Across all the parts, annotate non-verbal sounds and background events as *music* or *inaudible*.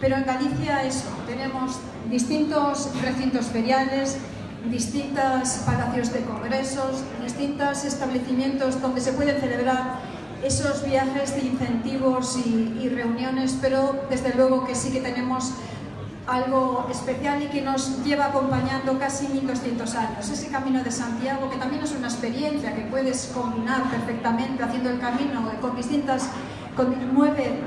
Pero en Galicia eso, tenemos distintos recintos feriales, distintos palacios de congresos, distintos establecimientos donde se pueden celebrar esos viajes de incentivos y, y reuniones, pero desde luego que sí que tenemos algo especial y que nos lleva acompañando casi 1200 años. Ese Camino de Santiago, que también es una experiencia que puedes combinar perfectamente haciendo el camino con distintas con nueve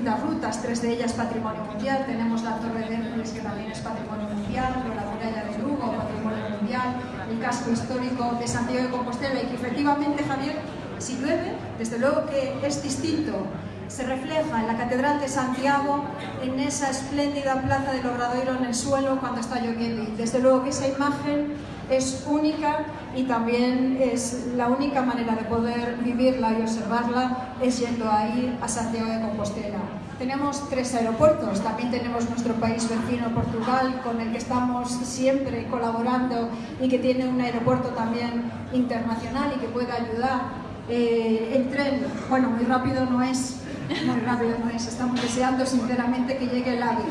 distintas rutas, tres de ellas patrimonio mundial. Tenemos la Torre de Hércules, que también es patrimonio mundial, la muralla de Lugo, patrimonio mundial, el casco histórico de Santiago de Compostela, y que efectivamente, Javier, si llueve, desde luego que es distinto se refleja en la Catedral de Santiago, en esa espléndida plaza del Obradoiro en el suelo cuando está lloviendo. Desde luego que esa imagen es única y también es la única manera de poder vivirla y observarla es yendo ahí a Santiago de Compostela. Tenemos tres aeropuertos, también tenemos nuestro país vecino Portugal, con el que estamos siempre colaborando y que tiene un aeropuerto también internacional y que puede ayudar. Eh, el tren, bueno, muy rápido no es, muy rápido no es, estamos deseando sinceramente que llegue el AVE.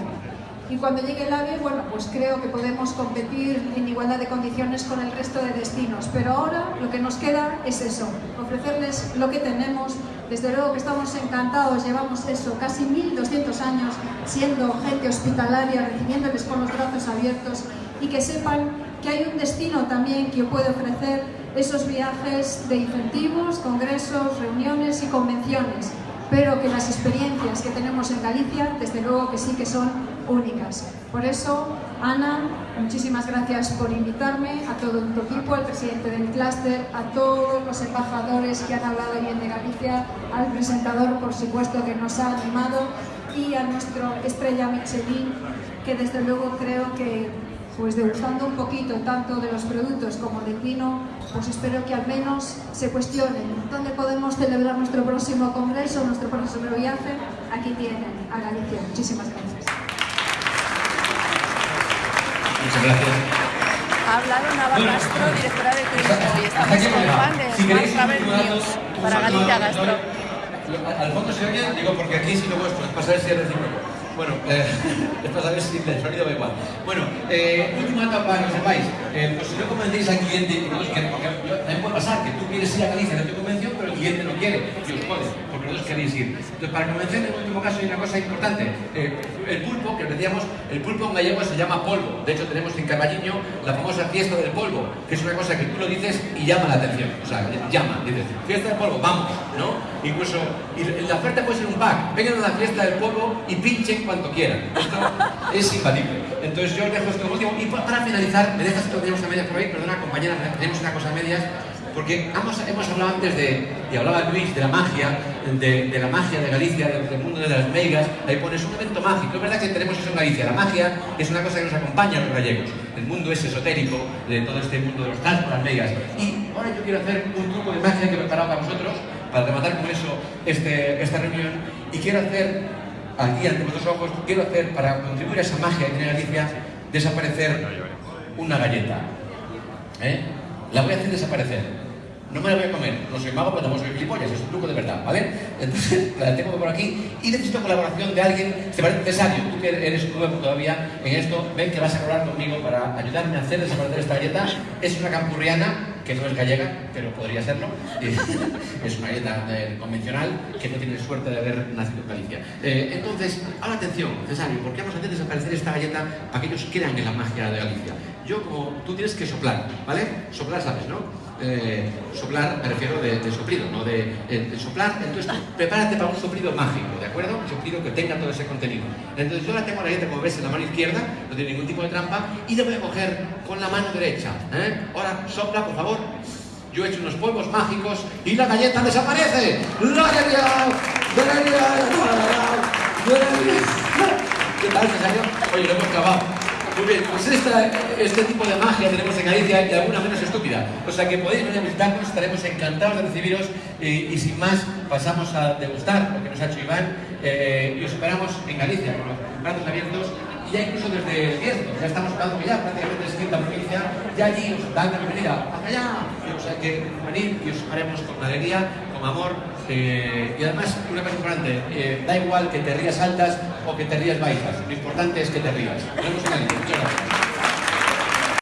Y cuando llegue el AVE, bueno, pues creo que podemos competir en igualdad de condiciones con el resto de destinos. Pero ahora lo que nos queda es eso, ofrecerles lo que tenemos. Desde luego que estamos encantados, llevamos eso, casi 1.200 años siendo gente hospitalaria, recibiéndoles con los brazos abiertos y que sepan que hay un destino también que puede ofrecer esos viajes de incentivos, congresos, reuniones y convenciones pero que las experiencias que tenemos en Galicia, desde luego que sí que son únicas. Por eso, Ana, muchísimas gracias por invitarme, a todo tu equipo, al presidente del clúster, a todos los embajadores que han hablado bien de Galicia, al presentador, por supuesto, que nos ha animado, y a nuestro estrella Michelin, que desde luego creo que pues degustando un poquito tanto de los productos como del vino, pues espero que al menos se cuestionen dónde podemos celebrar nuestro próximo congreso, nuestro próximo viaje. Aquí tienen a Galicia. Muchísimas gracias. Muchas gracias. Ha hablado Nava Castro, directora de turismo, y estamos con Juan de un para Galicia a Gastro. Al fondo se oye, digo, porque aquí si lo vuestro es para saber si es recíproco. Bueno, eh, es para saber si el sonido va igual. Bueno, eh, última dato para que lo sepáis. Eh, pues si no convencéis al cliente, porque yo- también puede pasar que tú quieres ir a Galicia, no te convenció, pero el cliente no quiere. Y os jode, porque los dos queréis ir. Entonces, para convencer, en último caso, hay una cosa importante. Eh, el pulpo, que os decíamos, el pulpo en gallego se llama polvo. De hecho, tenemos en Carballiño la famosa fiesta del polvo, que es una cosa que tú lo dices y llama la atención. O sea, llama, dices, fiesta del polvo, vamos, ¿no? Incluso, la oferta puede ser un pack. Vengan a la fiesta del polvo y pinchen cuanto quieran. Esto es imbatible. Entonces, yo os dejo esto último. Y pa- para finalizar, ¿me dejas que tenemos a medias por ahí? Perdona, compañera, tenemos una cosa a medias. Porque hemos, hemos hablado antes de, y hablaba Luis, de la magia, de, la magia de Galicia, del, mundo de las meigas, ahí pones un evento mágico. Es verdad que tenemos eso en Galicia. La magia es una cosa que nos acompaña a los gallegos. El mundo es esotérico de todo este mundo de los cascos, las meigas. Y ahora yo quiero hacer un truco de magia que he preparado para vosotros, para rematar con eso este, esta reunión. Y quiero hacer, aquí ante vuestros ojos, quiero hacer, para contribuir a esa magia que tiene Galicia, desaparecer una galleta. ¿Eh? La voy a hacer desaparecer. No me la voy a comer, no soy mago, pero tampoco soy gilipollas, es un truco de verdad, ¿vale? Entonces *laughs* la tengo por aquí y necesito colaboración de alguien, te parece necesario, tú que eres nuevo todavía en esto, ven que vas a colaborar conmigo para ayudarme a hacer desaparecer esta galleta. Es una campurriana, que no es gallega, pero podría serlo. *laughs* Es una eh, convencional que no tiene suerte de haber nacido en Galicia. Eh, entonces, ahora atención, Cesario, ¿por qué vamos a hacer desaparecer esta galleta para que ellos crean en la magia de Galicia? Yo, como tú tienes que soplar, ¿vale? Soplar, ¿sabes, no? Eh, soplar, me refiero de, de soplido, no de, soplar. Entonces, prepárate para un soplido mágico, ¿de acuerdo? Un soplido que tenga todo ese contenido. Entonces, yo la tengo la galleta, como ves, en la mano izquierda, no tiene ningún tipo de trampa, y la voy a coger con la mano derecha. ¿eh? Ahora, sopla, por favor. Yo he hecho unos polvos mágicos y la galleta desaparece. ¿Qué tal, Cesario? Oye, lo hemos clavado. Muy bien, pues este tipo de magia tenemos en Galicia y alguna menos estúpida. O sea que podéis venir a visitarnos, estaremos encantados de recibiros y, sin más pasamos a degustar lo que nos ha hecho Iván eh, y os esperamos en Galicia con los brazos abiertos y ya incluso desde el Bierzo, ya estamos hablando ya prácticamente es quinta provincia, ya allí os dan la bienvenida, hacia allá, y, o sea que venid y os haremos con alegría, con amor eh, y además una cosa importante, eh, da igual que te rías altas o que te rías baixas. Lo importante es que te rías. Vemos en el Muchas gracias.